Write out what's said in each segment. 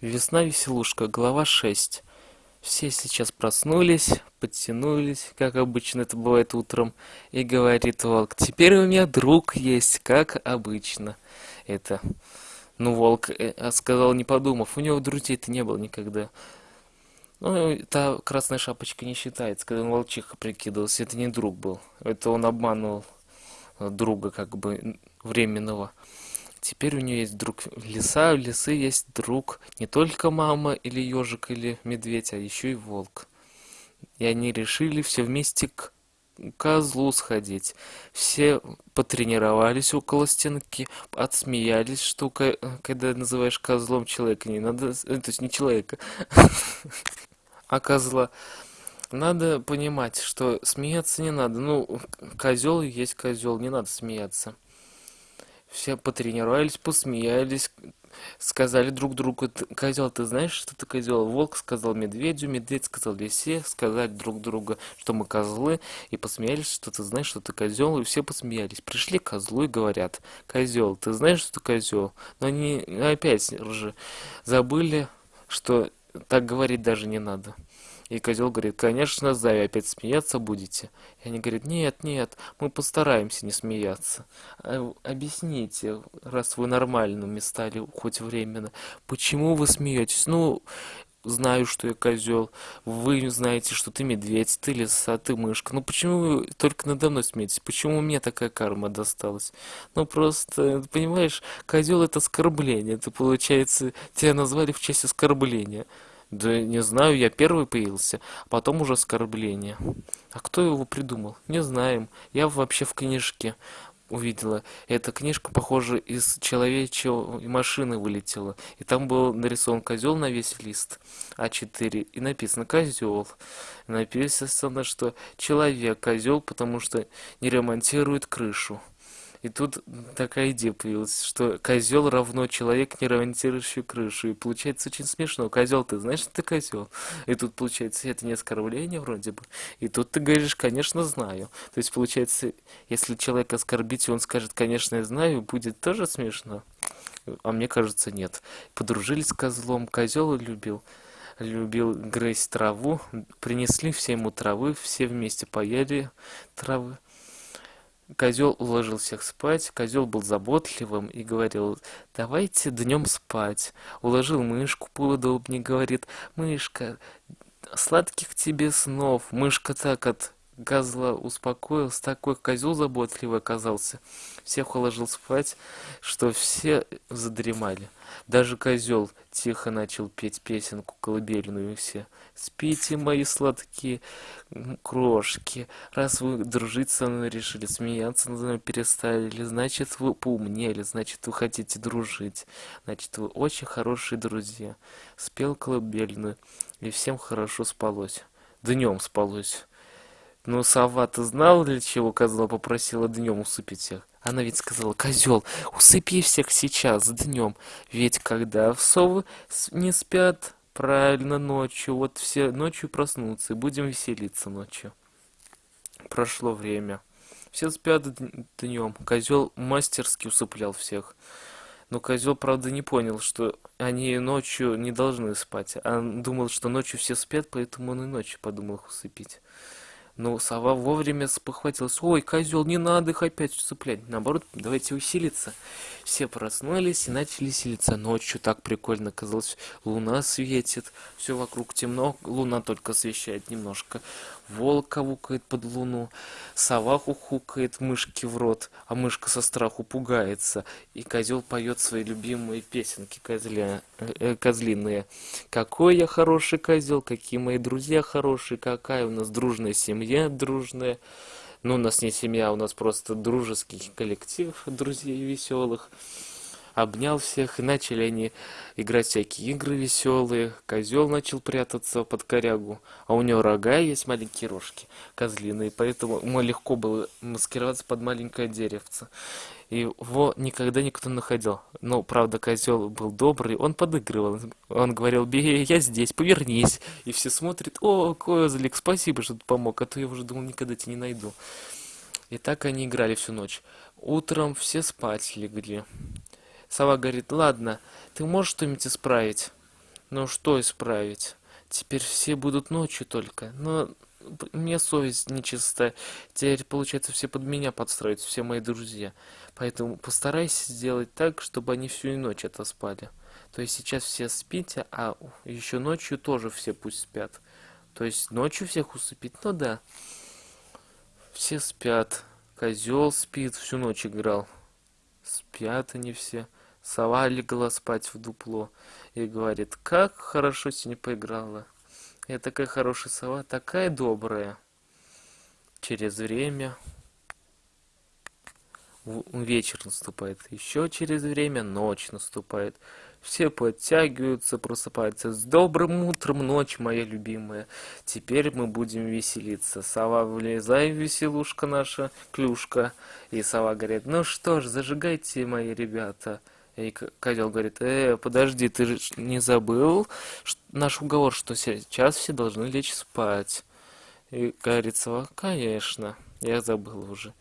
Весна-веселушка, глава 6. Все сейчас проснулись, подтянулись, как обычно это бывает утром, и говорит волк, теперь у меня друг есть, как обычно. Это, ну, волк э, сказал, не подумав, у него друзей-то не было никогда. Ну, та красная шапочка не считается, когда он волчиха прикидывался, это не друг был, это он обманывал друга, как бы, временного. Теперь у нее есть друг лиса, у лисы есть друг не только мама или ежик или медведь, а еще и волк. И они решили все вместе к козлу сходить. Все потренировались около стенки, отсмеялись, что когда называешь козлом человека, не надо, э, то есть не человека, а козла. Надо понимать, что смеяться не надо. Ну, козел есть козел, не надо смеяться. Все потренировались, посмеялись, сказали друг другу, козел, ты знаешь, что ты козел? Волк сказал медведю, медведь сказал лисе, сказали друг другу, что мы козлы, и посмеялись, что ты знаешь, что ты козел, и все посмеялись. Пришли к козлу и говорят, козел, ты знаешь, что ты козел? Но они опять же забыли, что так говорить даже не надо. И козел говорит, конечно, знаю, опять смеяться будете. И они говорят, нет, нет, мы постараемся не смеяться. А, объясните, раз вы нормальными стали хоть временно, почему вы смеетесь? Ну, знаю, что я козел, вы знаете, что ты медведь, ты лиса, ты мышка. Ну почему вы только надо мной смеетесь? Почему мне такая карма досталась? Ну просто, понимаешь, козел это оскорбление. Это получается, тебя назвали в честь оскорбления. Да не знаю, я первый появился, а потом уже оскорбление. А кто его придумал? Не знаем. Я вообще в книжке увидела. Эта книжка, похоже, из человечьей машины вылетела. И там был нарисован козел на весь лист А4. И написано козел. Написано, что человек козел, потому что не ремонтирует крышу. И тут такая идея появилась, что козел равно человек, не ремонтирующий крышу. И получается очень смешно. Козел, ты знаешь, что ты козел? И тут получается, это не оскорбление вроде бы. И тут ты говоришь, конечно, знаю. То есть получается, если человек оскорбить, он скажет, конечно, я знаю, будет тоже смешно. А мне кажется, нет. Подружились с козлом, козел любил любил грызть траву, принесли все ему травы, все вместе поели травы. Козел уложил всех спать, козел был заботливым и говорил, давайте днем спать. Уложил мышку поудобнее, говорит, мышка, сладких тебе снов. Мышка так от козла успокоился, такой козел заботливый оказался. Всех уложил спать, что все задремали. Даже козел тихо начал петь песенку колыбельную все. Спите, мои сладкие крошки, раз вы дружить со мной решили, смеяться над мной перестали, значит вы поумнели, значит вы хотите дружить, значит вы очень хорошие друзья. Спел колыбельную, и всем хорошо спалось. Днем спалось. Но сова-то знала, для чего козла попросила днем усыпить всех? Она ведь сказала, козел, усыпи всех сейчас, днем. Ведь когда совы не спят, правильно, ночью, вот все ночью проснутся и будем веселиться ночью. Прошло время. Все спят днем. Козел мастерски усыплял всех. Но козел, правда, не понял, что они ночью не должны спать. А думал, что ночью все спят, поэтому он и ночью подумал их усыпить. Но сова вовремя спохватилась. Ой, козел, не надо их опять цеплять. Наоборот, давайте усилиться. Все проснулись и начали селиться. Ночью так прикольно казалось. Луна светит, все вокруг темно, луна только освещает немножко. Волк кавукает под луну, сова хухукает мышки в рот, а мышка со страху пугается. И козел поет свои любимые песенки козля, э, козлиные. Какой я хороший козел, какие мои друзья хорошие, какая у нас дружная семья дружная. Ну, у нас не семья, у нас просто дружеский коллектив друзей веселых. Обнял всех, и начали они играть всякие игры веселые. Козел начал прятаться под корягу, а у него рога есть маленькие рожки козлиные, поэтому ему легко было маскироваться под маленькое деревце. И его никогда никто не находил. Но, правда, козел был добрый, он подыгрывал. Он говорил, бей, я здесь, повернись. И все смотрят, о, козлик, спасибо, что ты помог, а то я уже думал, никогда тебя не найду. И так они играли всю ночь. Утром все спать легли. Сова говорит, ладно, ты можешь что-нибудь исправить? Ну что исправить? Теперь все будут ночью только. Но мне совесть нечиста. Теперь, получается, все под меня подстроятся, все мои друзья. Поэтому постарайся сделать так, чтобы они всю ночь это спали. То есть сейчас все спите, а еще ночью тоже все пусть спят. То есть ночью всех усыпить, ну да. Все спят. Козел спит, всю ночь играл. Спят они все. Сова легла спать в дупло и говорит, как хорошо сегодня поиграла. Я такая хорошая сова, такая добрая. Через время вечер наступает, еще через время ночь наступает. Все подтягиваются, просыпаются. С добрым утром, ночь моя любимая. Теперь мы будем веселиться. Сова, влезай, веселушка наша, клюшка. И сова говорит, ну что ж, зажигайте, мои ребята. И козел говорит, э, подожди, ты же не забыл наш уговор, что сейчас все должны лечь спать. И говорит сова, конечно, я забыл уже.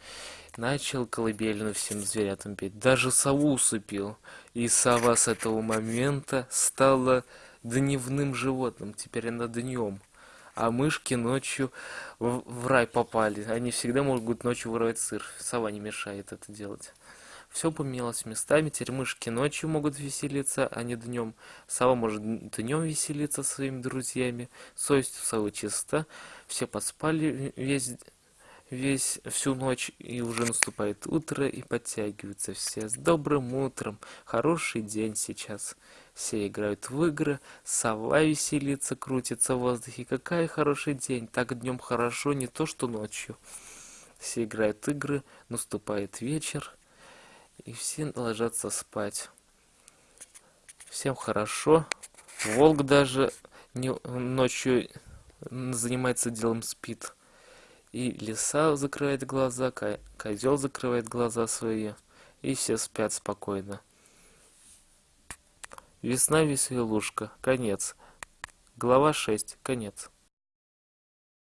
Начал колыбельную всем зверятам петь, даже сову усыпил. И сова с этого момента стала дневным животным, теперь она днем. А мышки ночью в, рай попали. Они всегда могут ночью воровать сыр. Сова не мешает это делать. Все поменялось местами, теперь мышки ночью могут веселиться, а не днем. Сова может днем веселиться со своими друзьями. Совесть у совы чиста. Все поспали весь весь всю ночь, и уже наступает утро, и подтягиваются все. С добрым утром! Хороший день сейчас. Все играют в игры, сова веселится, крутится в воздухе. Какой хороший день! Так днем хорошо, не то что ночью. Все играют игры, наступает вечер, и все ложатся спать. Всем хорошо. Волк даже не, ночью занимается делом, спит. И лиса закрывает глаза, козел закрывает глаза свои, и все спят спокойно. Весна веселушка. Конец. Глава 6. Конец.